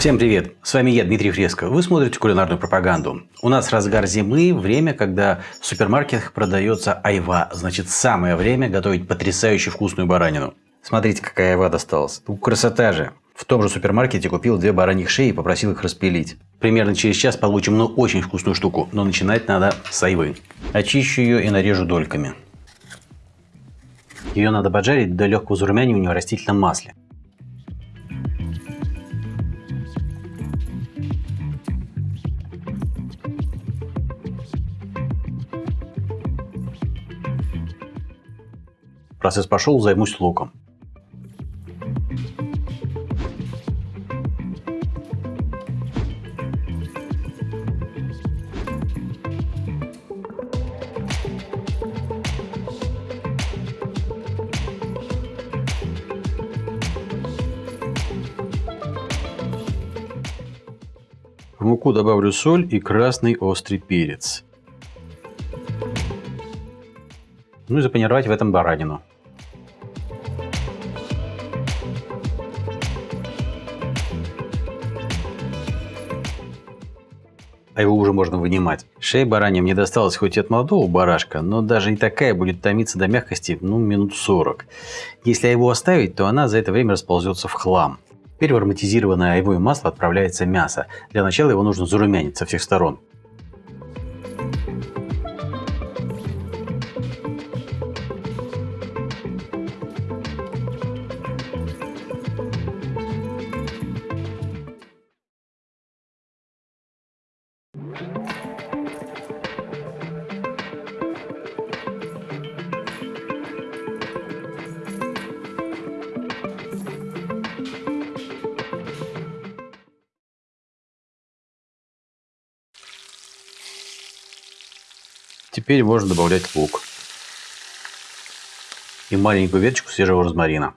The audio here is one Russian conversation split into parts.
Всем привет! С вами я, Дмитрий Фреско. Вы смотрите кулинарную пропаганду. У нас разгар зимы, время, когда в супермаркетах продается айва. Значит, самое время готовить потрясающе вкусную баранину. Смотрите, какая айва досталась. Ну, красота же! В том же супермаркете купил две бараньих шеи и попросил их распилить. Примерно через час получим ну очень вкусную штуку, но начинать надо с айвы. Очищу ее и нарежу дольками. Ее надо поджарить до легкого зарумянивания в растительном масле. Процесс пошел, займусь луком. В муку добавлю соль и красный острый перец. Ну и запанировать в этом баранину. а его уже можно вынимать. Шея баранья мне досталась хоть и от молодого барашка, но даже и такая будет томиться до мягкости ну минут 40. Если его оставить, то она за это время расползется в хлам. Теперь в ароматизированное айвое масло отправляется мясо. Для начала его нужно зарумянить со всех сторон. Теперь можно добавлять лук и маленькую веточку свежего розмарина.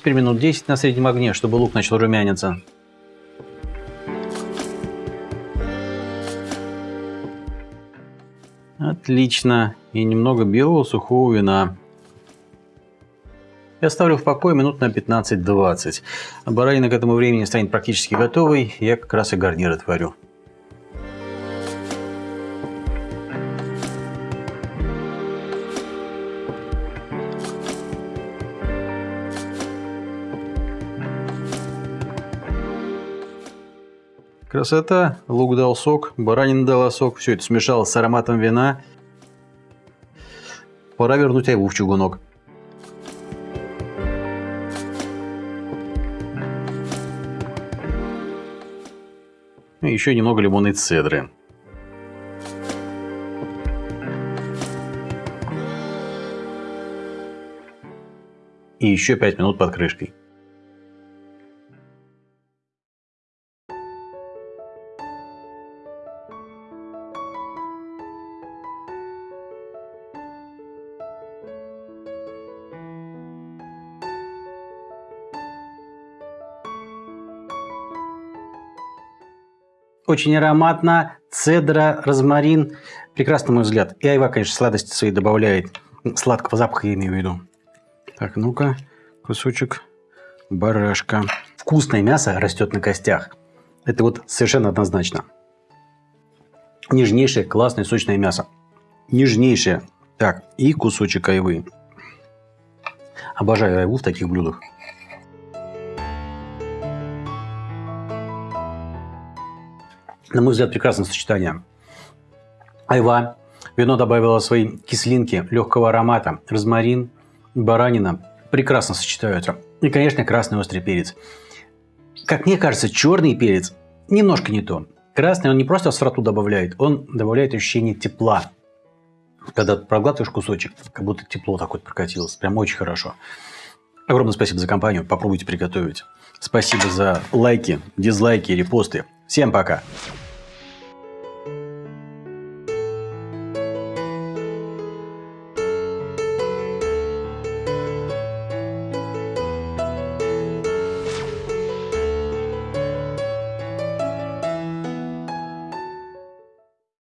Теперь минут 10 на среднем огне, чтобы лук начал румяниться. Отлично. И немного белого сухого вина. Я ставлю в покой минут на 15-20. Баранина к этому времени станет практически готовой. Я как раз и гарнир отварю. Красота. Лук дал сок, баранина дала сок. Все это смешалось с ароматом вина. Пора вернуть айву в чугунок. И еще немного лимонной цедры. И еще 5 минут под крышкой. Очень ароматно. Цедра, розмарин. Прекрасно, на мой взгляд. И айва, конечно, сладости свои добавляет. Сладкого запаха я имею в виду. Так, ну-ка. Кусочек барашка. Вкусное мясо растет на костях. Это вот совершенно однозначно. Нежнейшее, классное, сочное мясо. Нежнейшее. Так, и кусочек айвы. Обожаю айву в таких блюдах. На мой взгляд, прекрасное сочетание. Айва. Вино добавило свои кислинки, легкого аромата. Розмарин, баранина. Прекрасно сочетаются. И, конечно, красный острый перец. Как мне кажется, черный перец немножко не то. Красный он не просто остроту добавляет, он добавляет ощущение тепла. Когда проглатываешь кусочек, как будто тепло такое прокатилось. Прям очень хорошо. Огромное спасибо за компанию. Попробуйте приготовить. Спасибо за лайки, дизлайки, репосты. Всем пока.